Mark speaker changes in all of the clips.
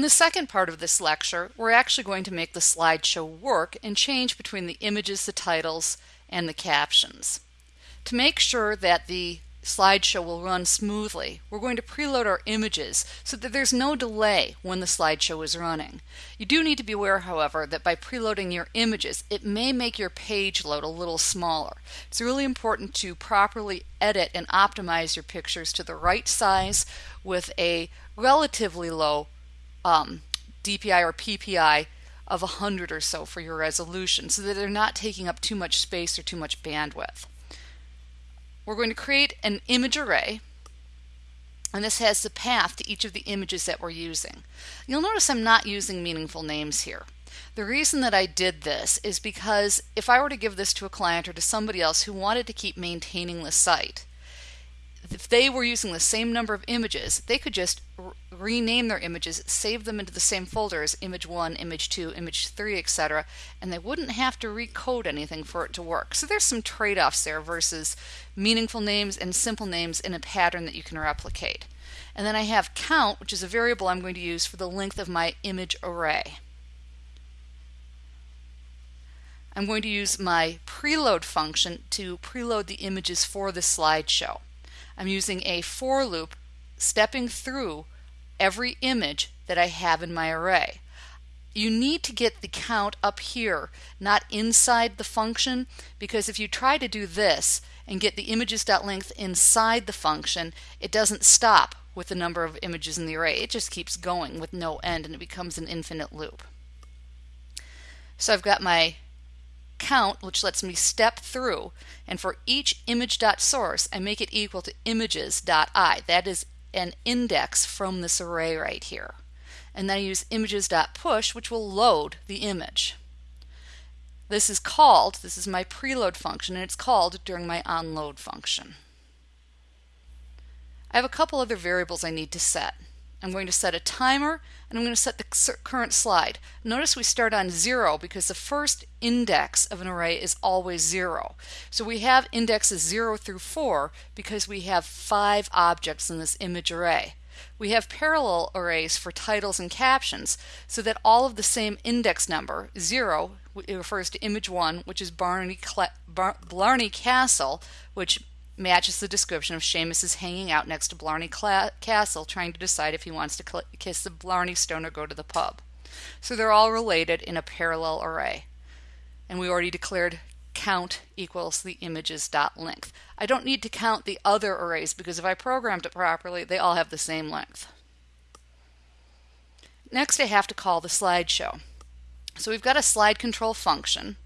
Speaker 1: In the second part of this lecture, we're actually going to make the slideshow work and change between the images, the titles, and the captions. To make sure that the slideshow will run smoothly, we're going to preload our images so that there's no delay when the slideshow is running. You do need to be aware, however, that by preloading your images, it may make your page load a little smaller. It's really important to properly edit and optimize your pictures to the right size with a relatively low um, DPI or PPI of 100 or so for your resolution so that they're not taking up too much space or too much bandwidth. We're going to create an image array and this has the path to each of the images that we're using. You'll notice I'm not using meaningful names here. The reason that I did this is because if I were to give this to a client or to somebody else who wanted to keep maintaining the site, if they were using the same number of images, they could just rename their images, save them into the same folders, image 1, image 2, image 3, etc., and they wouldn't have to recode anything for it to work. So there's some trade-offs there versus meaningful names and simple names in a pattern that you can replicate. And then I have count, which is a variable I'm going to use for the length of my image array. I'm going to use my preload function to preload the images for the slideshow. I'm using a for loop stepping through every image that I have in my array. You need to get the count up here, not inside the function, because if you try to do this and get the images.length inside the function, it doesn't stop with the number of images in the array. It just keeps going with no end and it becomes an infinite loop. So I've got my count, which lets me step through, and for each image.source, I make it equal to images.i. That is an index from this array right here. And then I use images.push, which will load the image. This is called, this is my preload function, and it's called during my onload function. I have a couple other variables I need to set. I'm going to set a timer and I'm going to set the current slide. Notice we start on zero because the first index of an array is always zero. So we have indexes zero through four because we have five objects in this image array. We have parallel arrays for titles and captions so that all of the same index number, zero, refers to image one, which is Barney, Bar Blarney Castle, which matches the description of Seamus hanging out next to Blarney Cla Castle trying to decide if he wants to kiss the Blarney Stone or go to the pub. So they're all related in a parallel array. And we already declared count equals the images dot length. I don't need to count the other arrays because if I programmed it properly, they all have the same length. Next I have to call the slideshow. So we've got a slide control function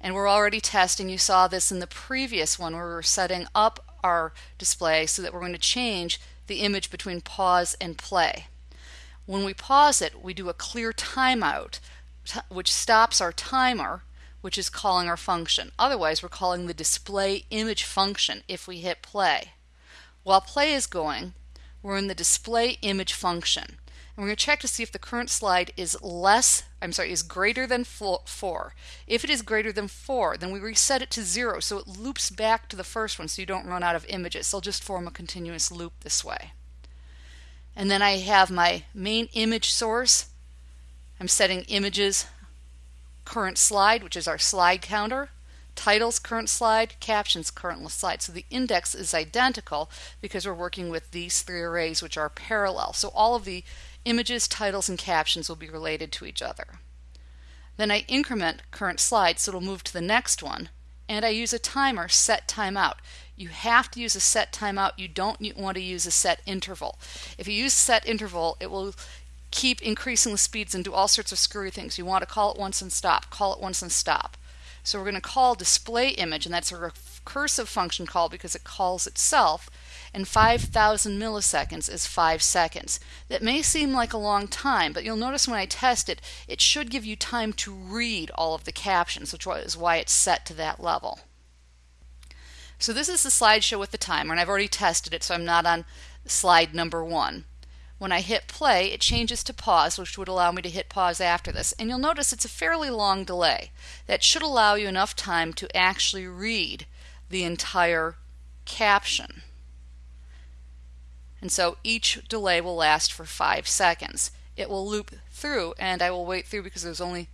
Speaker 1: and we're already testing. You saw this in the previous one where we were setting up our display so that we're going to change the image between pause and play. When we pause it, we do a clear timeout, which stops our timer, which is calling our function. Otherwise, we're calling the display image function if we hit play. While play is going, we're in the display image function. And we're going to check to see if the current slide is less, I'm sorry, is greater than 4. If it is greater than 4, then we reset it to 0 so it loops back to the first one so you don't run out of images. So They'll just form a continuous loop this way. And then I have my main image source. I'm setting images current slide, which is our slide counter titles current slide, captions current slide. So the index is identical because we're working with these three arrays which are parallel. So all of the images, titles, and captions will be related to each other. Then I increment current slide so it'll move to the next one and I use a timer set timeout. You have to use a set timeout. You don't want to use a set interval. If you use set interval, it will keep increasing the speeds and do all sorts of screwy things. You want to call it once and stop, call it once and stop. So we're going to call display image, and that's a recursive function call because it calls itself, and 5,000 milliseconds is 5 seconds. That may seem like a long time, but you'll notice when I test it, it should give you time to read all of the captions, which is why it's set to that level. So this is the slideshow with the timer, and I've already tested it, so I'm not on slide number one. When I hit play, it changes to pause, which would allow me to hit pause after this. And you'll notice it's a fairly long delay. That should allow you enough time to actually read the entire caption. And so each delay will last for five seconds. it will loop through and I will wait through because there's only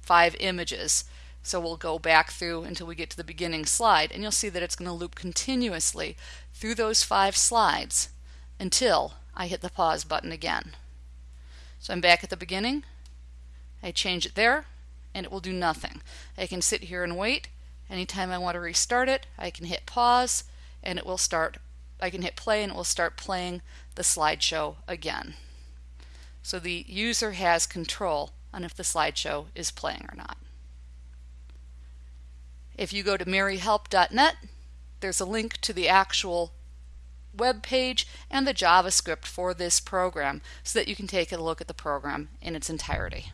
Speaker 1: five images. So we'll go back through until we get to the beginning slide and you'll see that it's going to loop continuously through those five slides until I hit the pause button again. So I'm back at the beginning. I change it there and it will do nothing. I can sit here and wait. Anytime I want to restart it, I can hit pause and it will start. I can hit play and it will start playing the slideshow again. So the user has control on if the slideshow is playing or not. If you go to maryhelp.net, there's a link to the actual web page and the JavaScript for this program so that you can take a look at the program in its entirety.